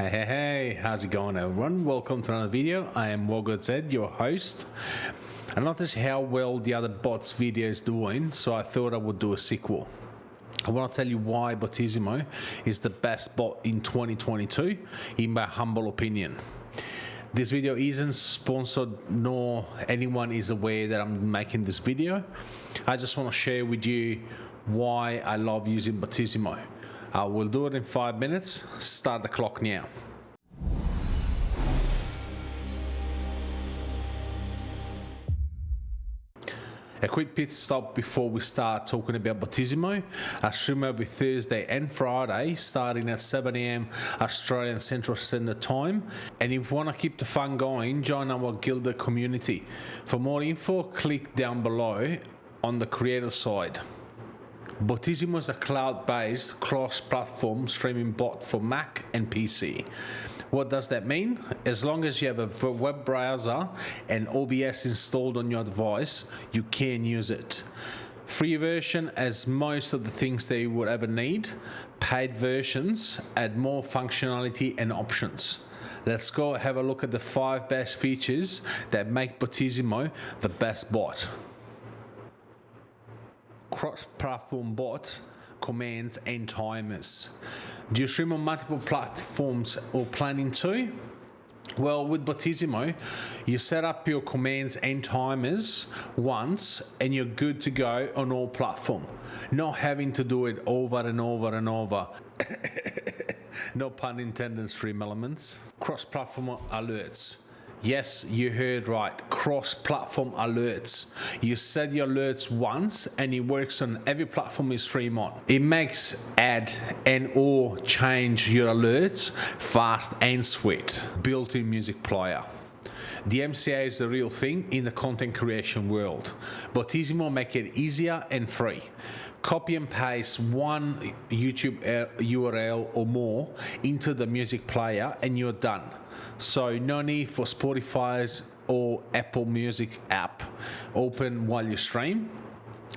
Hey, hey, hey, how's it going everyone? Welcome to another video. I am Wogod Zed, your host. I noticed how well the other bots video is doing, so I thought I would do a sequel. I want to tell you why Botisimo is the best bot in 2022, in my humble opinion. This video isn't sponsored nor anyone is aware that I'm making this video. I just want to share with you why I love using Botisimo. Uh, we'll do it in five minutes. Start the clock now. A quick pit stop before we start talking about Botisimo. I stream every Thursday and Friday starting at 7am Australian Central Standard Time. And if you want to keep the fun going, join our Guilded community. For more info, click down below on the creator side. Botisimo is a cloud-based cross-platform streaming bot for Mac and PC. What does that mean? As long as you have a web browser and OBS installed on your device, you can use it. Free version as most of the things that you would ever need. Paid versions add more functionality and options. Let's go have a look at the five best features that make Botisimo the best bot cross-platform bots, commands and timers. Do you stream on multiple platforms or planning to? Well, with Botisimo, you set up your commands and timers once and you're good to go on all platform. Not having to do it over and over and over. no pun intended, stream elements. Cross-platform alerts. Yes, you heard right. Cross-platform alerts. You set your alerts once and it works on every platform you stream on. It makes add and or change your alerts fast and sweet. Built-in music player. DMCA is the real thing in the content creation world. Botisimo make it easier and free. Copy and paste one YouTube uh, URL or more into the music player and you're done. So no need for Spotify's or Apple Music app open while you stream.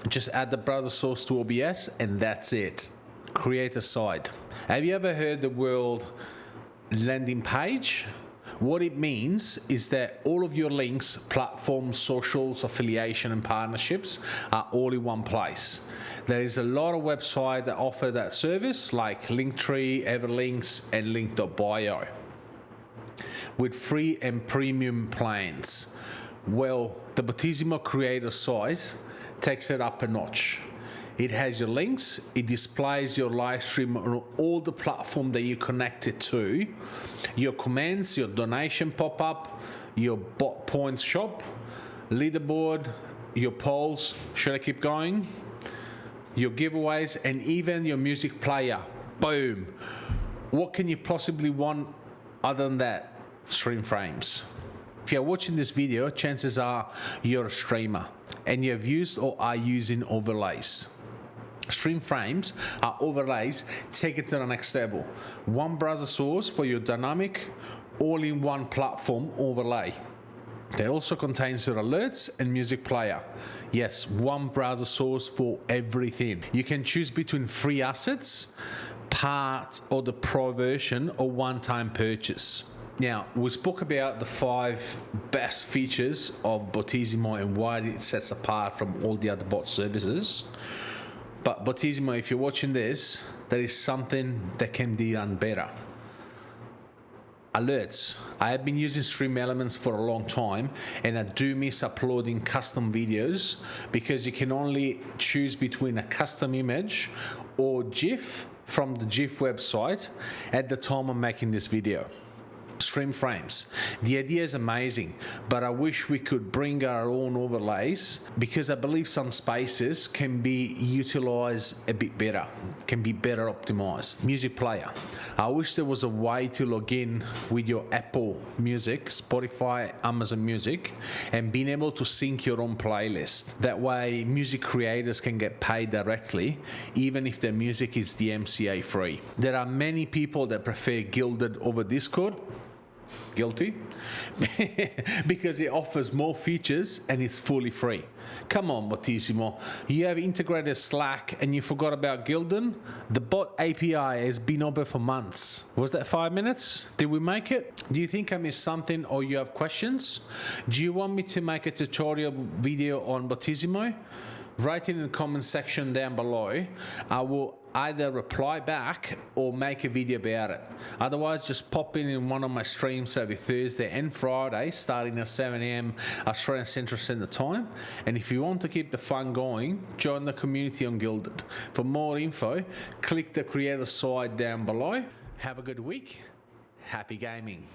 Just add the browser source to OBS and that's it. Create a site. Have you ever heard the word landing page? What it means is that all of your links, platforms, socials, affiliation and partnerships are all in one place. There is a lot of websites that offer that service like Linktree, Everlinks and Link.bio with free and premium plans. Well, the Botisimo Creator site takes it up a notch. It has your links, it displays your live stream on all the platform that you connect it to, your comments, your donation pop-up, your bot points shop, leaderboard, your polls, should I keep going? Your giveaways and even your music player. Boom. What can you possibly want other than that? Stream frames. If you're watching this video, chances are you're a streamer and you've used or are using overlays. Stream frames are overlays take it to the next level. One browser source for your dynamic all-in-one platform overlay. They also contains your alerts and music player. Yes, one browser source for everything. You can choose between free assets, part or the pro version or one-time purchase. Now, we spoke about the five best features of Botisimo and why it sets apart from all the other bot services. But Botisimo, if you're watching this, there is something that can be done better. Alerts. I have been using Stream Elements for a long time and I do miss uploading custom videos because you can only choose between a custom image or GIF from the GIF website at the time I'm making this video stream frames. The idea is amazing, but I wish we could bring our own overlays because I believe some spaces can be utilized a bit better, can be better optimized. Music player. I wish there was a way to log in with your Apple Music, Spotify, Amazon Music, and being able to sync your own playlist. That way, music creators can get paid directly, even if their music is DMCA free. There are many people that prefer Guilded over Discord Guilty. because it offers more features and it's fully free. Come on, Botisimo. You have integrated Slack and you forgot about Guilded? The bot API has been open for months. Was that five minutes? Did we make it? Do you think I missed something or you have questions? Do you want me to make a tutorial video on Botisimo? Write it in the comment section down below. I will either reply back or make a video about it. Otherwise, just pop in in one of my streams every Thursday and Friday, starting at 7 a.m. Australian Central Standard Time. And if you want to keep the fun going, join the community on Guilded. For more info, click the creator side down below. Have a good week. Happy gaming.